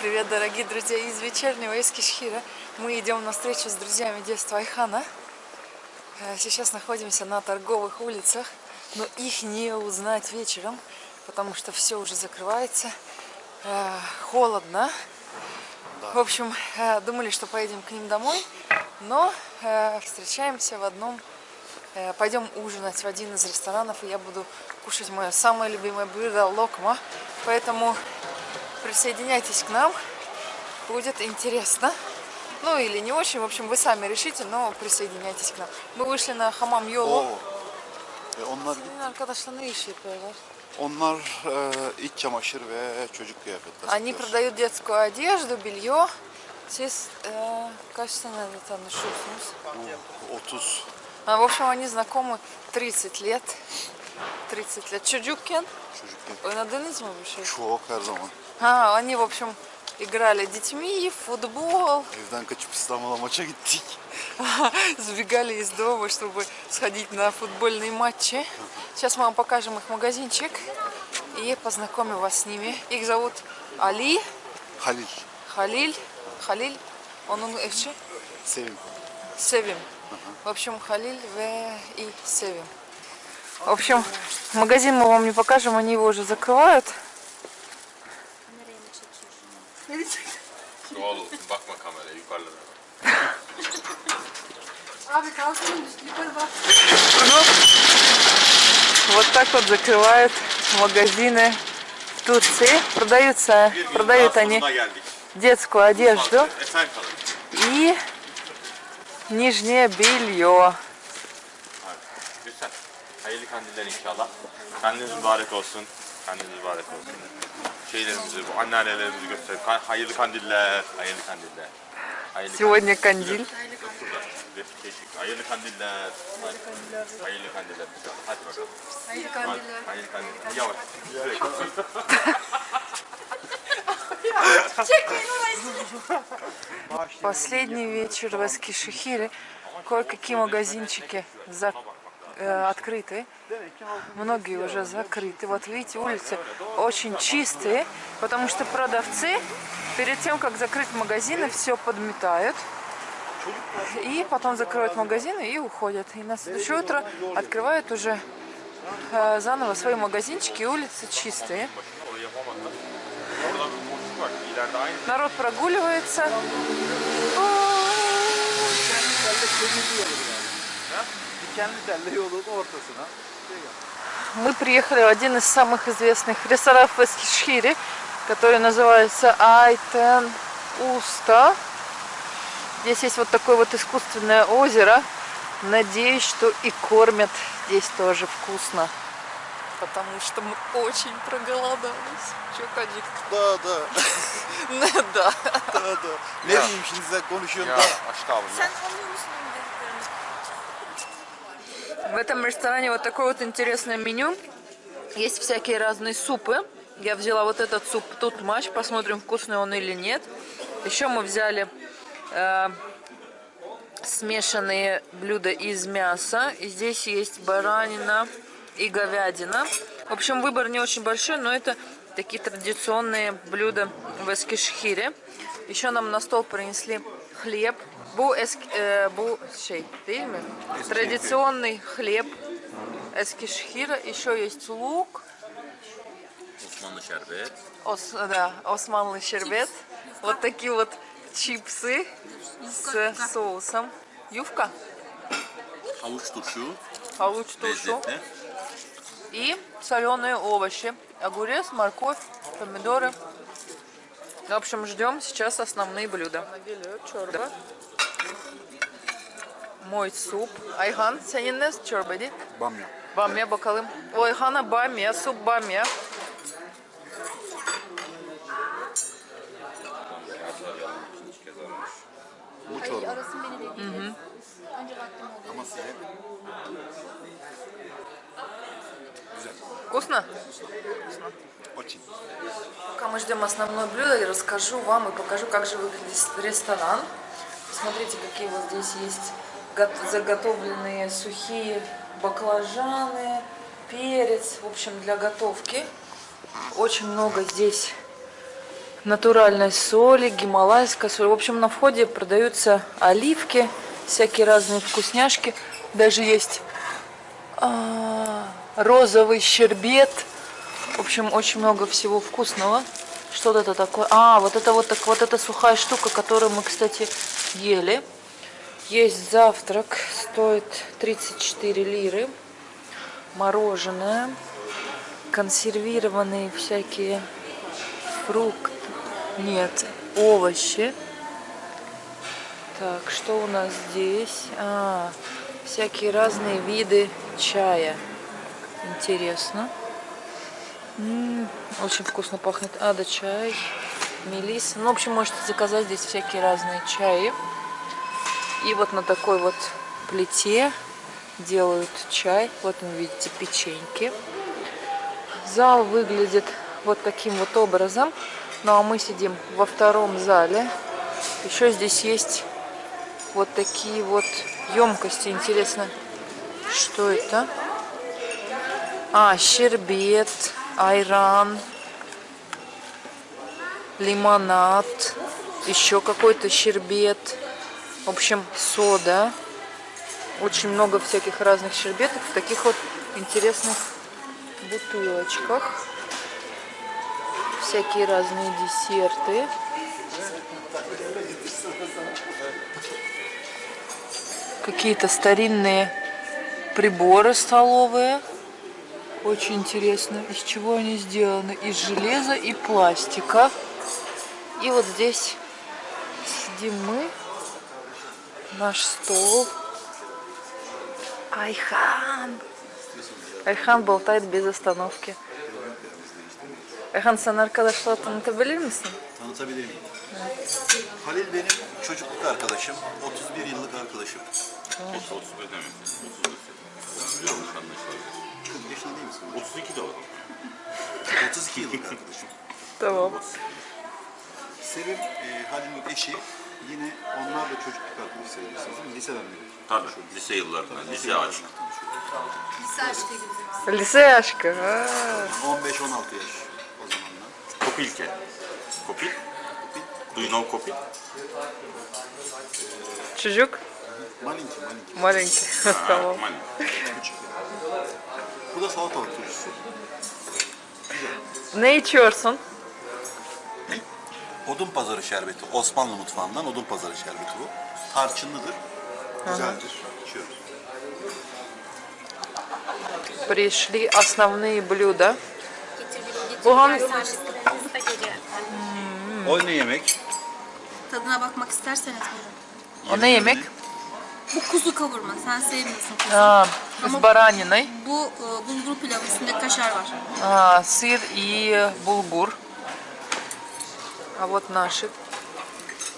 привет, дорогие друзья из вечернего Эскишхира. Мы идем на встречу с друзьями детства Айхана. Э, сейчас находимся на торговых улицах, но их не узнать вечером, потому что все уже закрывается. Э, холодно. В общем, э, думали, что поедем к ним домой, но встречаемся в одном Пойдем ужинать в один из ресторанов, и я буду кушать мое самое любимое блюдо локма. Поэтому присоединяйтесь к нам, будет интересно. Ну или не очень, в общем, вы сами решите, но присоединяйтесь к нам. Мы вышли на хамам yolu. Oo. E onlar Senin arkadaşlar ne iş yapıyorlar? onlar e, iç çamaşır ve çocuk kıyafetleri. Они satıyor. продают детскую одежду, белье. Siz э, kaç senedir tanışıyorsunuz? Bu 30 А, в общем, они знакомы 30 лет. 30 лет. Çocukken çocukken. oynadınız mı bir şey? Çok her zaman. А, они, в общем, играли детьми, футбол, Evden kaçıp İstanbul'a maça gittik. сбегали из дома, чтобы сходить на футбольные матчи. Сейчас мы вам покажем их магазинчик и познакомим вас с ними. Их зовут Али, Halil, Халиль, Халиль, onun eşi Sevim. Севим. В общем, Халиль В и Севим. В общем, магазин мы вам не покажем, они его уже закрывают. Вот так вот закрывают магазины в Турции. Продаются, продают они детскую одежду и нижнее белье. Hayırlı kandiller inşallah. Kandiliniz mübarek olsun. Kandiliniz mübarek olsun. Şeylerimizi, bu anneannelerimizi gösterelim. Ka- Hayırlı kandiller. Hayırlı kandiller. Hayırlı Сегодня кандиль. kandiller. Teşekkür. Hayırlı kandiller. Hayırlı kandiller. Hadi bakalım. Hayırlı kandiller. Hayırlı kandiller. Yavaş. Последний вечер в Эскишехире. Кое-какие магазинчики за- э, открыты. Многие уже закрыты. Вот видите, улицы очень чистые, потому что продавцы перед тем, как закрыть магазины, все подметают. И потом закрывают магазины и уходят. И на следующее утро открывают уже э, заново свои магазинчики, улицы чистые. Orayı yapamadılar. Мы приехали в один из самых известных ресторанов в Эскишхире, который называется Айтен Уста. Здесь есть вот такое вот искусственное озеро. Надеюсь, что и кормят здесь тоже вкусно. Потому что мы очень проголодались. Че, Кадик? Da da Да. da da. Ne diyeyim şimdi sen konuşuyorsun Ya da. aşk abi. Sen musun? В этом ресторане вот такое вот интересное меню. Есть всякие разные супы. Я взяла вот этот суп тут матч, посмотрим, вкусный он или нет. Еще мы взяли э, смешанные блюда из мяса. И здесь есть баранина и говядина. В общем, выбор не очень большой, но это такие традиционные блюда в Эскишхире. Еще нам на стол принесли хлеб. Бу, эск, э, бу şey, değil mi? Традиционный хлеб Эскишхира. Еще есть лук. Osmanlı şerbet. Ос, да, османлый щербет. Вот такие вот чипсы с соусом. Ювка, Havuç turşu. havuç turşu Lezzetli. и соленые овощи. Огурец, морковь, помидоры. В общем, ждем сейчас основные блюда. Мой суп. Ayhan, senin ne çorbaydı? Bamya. Bamya bakalım. O Ayhan'a bamya, sup bamya. Bu Ay çorba. arasın beni de gidiyor. Ancak vaktim oldu. Ama size Вкусно? очень. Пока мы ждем основное блюдо, я расскажу вам и покажу, как же выглядит ресторан. Смотрите, какие вот здесь есть заготовленные сухие баклажаны, перец, в общем, для готовки. Очень много здесь натуральной соли, гималайская соль. В общем, на входе продаются оливки, всякие разные вкусняшки. Даже есть а, розовый щербет. В общем, очень много всего вкусного. Что это такое? А, вот это вот так вот эта сухая штука, которую мы, кстати, ели. Есть завтрак, стоит 34 лиры. Мороженое, консервированные всякие фрукты, нет, овощи. Так, что у нас здесь? А, всякие разные виды чая. Интересно. М, очень вкусно пахнет. Ада чай, мелис. Ну, в общем, можете заказать здесь всякие разные чаи. И вот на такой вот плите делают чай. Вот вы видите печеньки. Зал выглядит вот таким вот образом. Ну а мы сидим во втором зале. Еще здесь есть вот такие вот емкости. Интересно, что это? А, щербет, айран, лимонад, еще какой-то щербет. В общем, сода. Очень много всяких разных щербетов в таких вот интересных бутылочках. Всякие разные десерты. Какие-то старинные приборы столовые. Очень интересно, из чего они сделаны. Из железа и пластика. И вот здесь сидим мы. Наш стол. Айхан. Ayhan болтает без остановки. Ayhan sen arkadaşlar tanıtabilir misin? Tanıtabilir miyim? Halil benim çocukluk arkadaşım, 31 yıllık arkadaşım. 30 31 demek. 31 olmuş anlaşılan. 40 yaşında değil misin? 32 de olur. 32 yıllık arkadaşım. Tamam. Sevim, e, Halil'in eşi. Yine onlar da çocukluk arkadaşı sayılırsınız değil mi? Liseden beri. Tabii, lise yıllarından, Tabii, lise aşkı. Lise aşkı gibi. Lise aşkı, ha. 15-16 yaş o zamanlar. Kopilke. Kopil? Kopil. Do you know Kopil? Çocuk? Malinki, malinki. Malinki, tamam. Malinki. Bu da salatalık turşusu. Ne içiyorsun? Odun pazarı şerbeti. Osmanlı mutfağından odun pazarı şerbeti bu. Tarçınlıdır. Güzeldir. İçiyoruz. Пришли основные блюда. Getirdik, Bu hangi- getirdik. Servislerimiz de geliyor. O ne yemek? Tadına bakmak isterseniz buyurun. O ne yemek? Bu kuzu kavurma. Sen sevmiyorsun kuzu. А, с бараниной. Bu e, bulgur pilavı üstünde kaşar var. А, сыр и булгур. А вот наше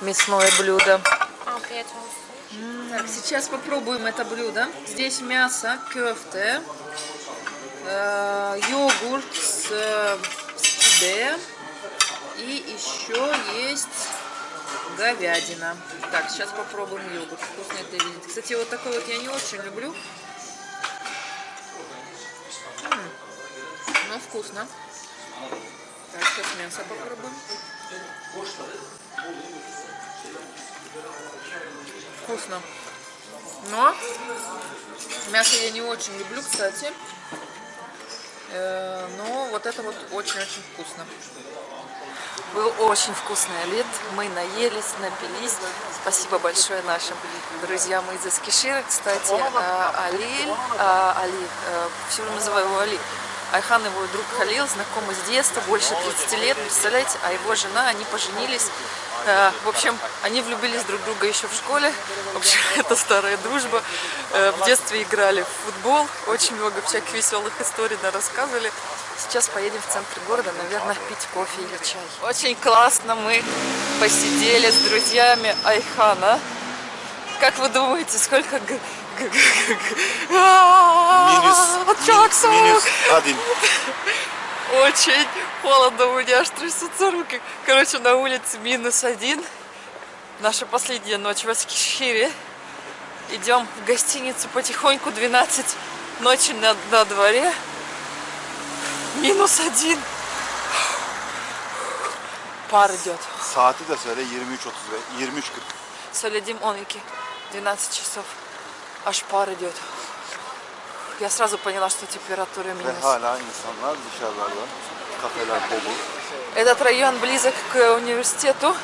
мясное блюдо. Olsun. Так, сейчас попробуем это блюдо. Здесь мясо, кёфте, э, йогурт с, э, с киде и еще есть говядина. Так, сейчас попробуем йогурт. Вкусно это видеть. Кстати, вот такой вот я не очень люблю. М, Но вкусно. Так, сейчас мясо попробуем. Вкусно. Но мясо я не очень люблю, кстати. Э, Но вот это вот очень-очень вкусно. Был очень вкусный обед. Мы наелись, напились. Спасибо большое нашим друзьям из Эскишира. Кстати, Алиль, Али, э, все время называю его Али. Айхан его друг Халил, знакомый с детства, больше 30 лет, представляете, а его жена, они поженились. Э, В общем, они влюбились друг в друга еще в школе. В общем, это старая дружба. Э, В детстве играли в футбол. Очень много всяких веселых историй нам рассказывали. Сейчас поедем в центр города, наверное, пить кофе или чай. Очень классно мы посидели с друзьями Айхана. Как вы думаете, сколько... Джаксон! Minus Adin. Очень холодно, у меня аж трясутся руки. Короче, на улице минус один. Наша последняя ночь в Аскишхире. Идем в гостиницу потихоньку, 12 ночи на, на дворе. Минус один. пар идет. Saati de söyle 23.35, 23.40. Солидим оники. 12 часов. Аж пар идет. Я сразу поняла, что температура минус. hala insanlar dışarılarda. Kafeler dolu. Этот район близок к университету.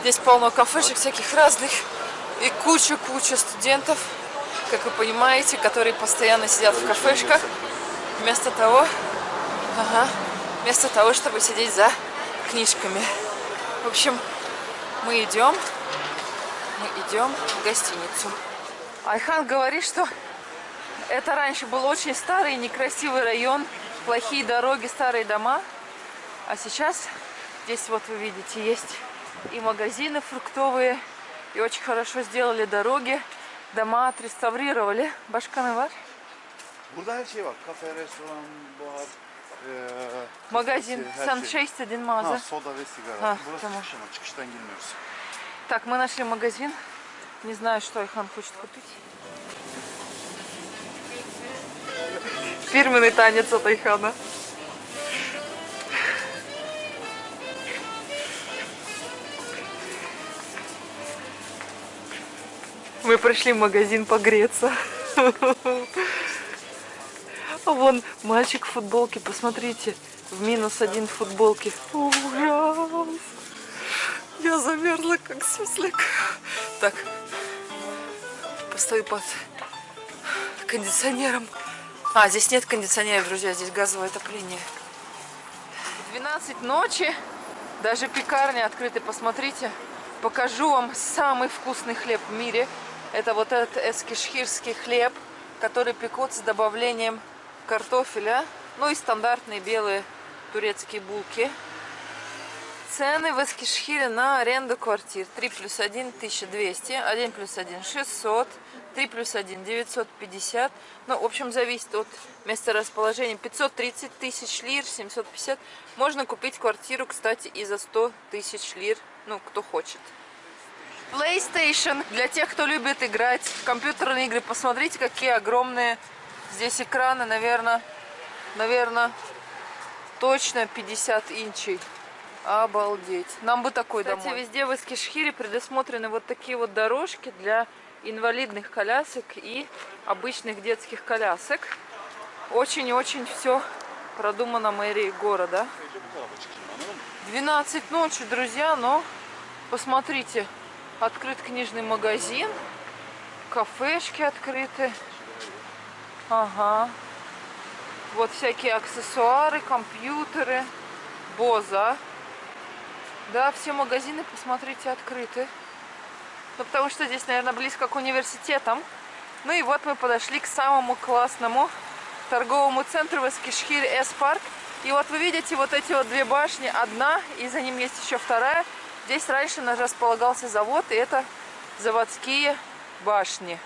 Здесь полно кафешек всяких разных. И куча-куча студентов, как вы понимаете, которые постоянно сидят в кафешках. Вместо того, ага, вместо того, чтобы сидеть за книжками. В общем, мы идем, мы идем в гостиницу. Айхан говорит, что это раньше был очень старый, некрасивый район, плохие дороги, старые дома. А сейчас здесь вот вы видите, есть и магазины фруктовые, и очень хорошо сделали дороги, дома отреставрировали. Башканы var. Burada her şey var. Kafe, restoran, bar, eee, Магазин Сан şey. один Ha, маза. soda ve sigara. Ha, Burası tamam. çıkış ama çıkıştan girmiyoruz. Так, мы нашли магазин. Не знаю, что Айхан хочет купить. Фирменный танец от Айхана. Мы пришли в магазин погреться. А вон мальчик в футболке, посмотрите. В минус один в футболке. Ужас. Я замерзла, как суслик. Так, постою под кондиционером. А, здесь нет кондиционера, друзья, здесь газовое отопление. 12 ночи, даже пекарня открыта, посмотрите. Покажу вам самый вкусный хлеб в мире. Это вот этот эскишхирский хлеб, который пекут с добавлением картофеля. Ну и стандартные белые турецкие булки. Цены в Эскишхире на аренду квартир. 3 плюс 1 1200, 1 плюс 1 600, 3 плюс 1 950. Ну, в общем, зависит от места расположения. 530 тысяч лир, 750. Можно купить квартиру, кстати, и за 100 тысяч лир, ну, кто хочет. PlayStation для тех, кто любит играть в компьютерные игры. Посмотрите, какие огромные здесь экраны, наверное, наверное, точно 50 инчей. Обалдеть. Нам бы такой Кстати, домой. везде в Эскишхире предусмотрены вот такие вот дорожки для инвалидных колясок и обычных детских колясок. Очень-очень все продумано мэрией города. 12 ночи, друзья, но посмотрите, открыт книжный магазин, кафешки открыты. Ага. Вот всякие аксессуары, компьютеры, Боза. Да, все магазины, посмотрите, открыты. Ну, потому что здесь, наверное, близко к университетам. Ну и вот мы подошли к самому классному торговому центру в Эскишхире Эс-парк. И вот вы видите вот эти вот две башни. Одна, и за ним есть еще вторая. Здесь раньше располагался завод, и это заводские башни.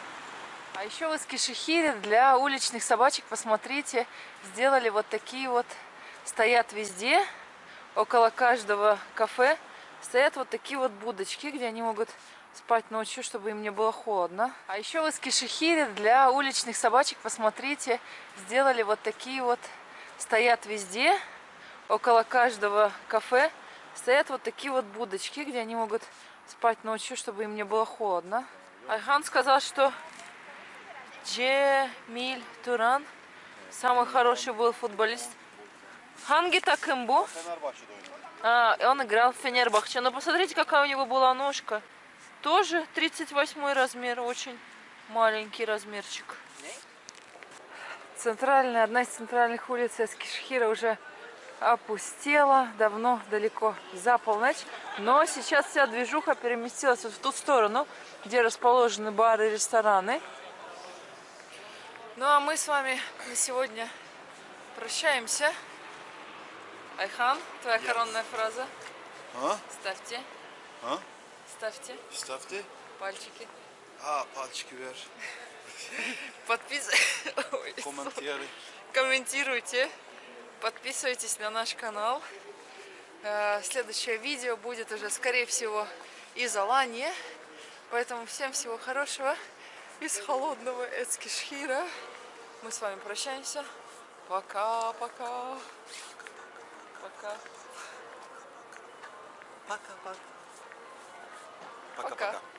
А еще в Эскишехире для уличных собачек, посмотрите, сделали вот такие вот, стоят везде, около каждого кафе, стоят вот такие вот будочки, где они могут спать ночью, чтобы им не было холодно. А еще в Эскишехире для уличных собачек, посмотрите, сделали вот такие вот, стоят везде, около каждого кафе, стоят вот такие вот будочки, где они могут спать ночью, чтобы им не было холодно. Айхан сказал, что Джемиль Туран самый хороший был футболист. Ханги. Fenerbahçe'de oynadı. А, он играл в Фенербахче. Но посмотрите, какая у него была ножка. Тоже 38 размер, очень маленький размерчик. Центральная, одна из центральных улиц Эскишхира уже опустела давно, далеко за полночь. Но сейчас вся движуха переместилась вот в ту сторону, где расположены бары и рестораны. Ну а мы с вами на сегодня прощаемся. Айхан, твоя коронная фраза. Ha? Ставьте, Ha? ставьте Stavte. пальчики. Ha, palçıkı ver. Подписывайтесь. Комментируйте, подписывайтесь на наш канал. Э, Следующее видео будет уже, скорее всего, из Алании. Поэтому всем всего хорошего из холодного Эцкишхира. Мы с вами прощаемся. Пока-пока. Пока. Paka paka. Paka Пока. paka.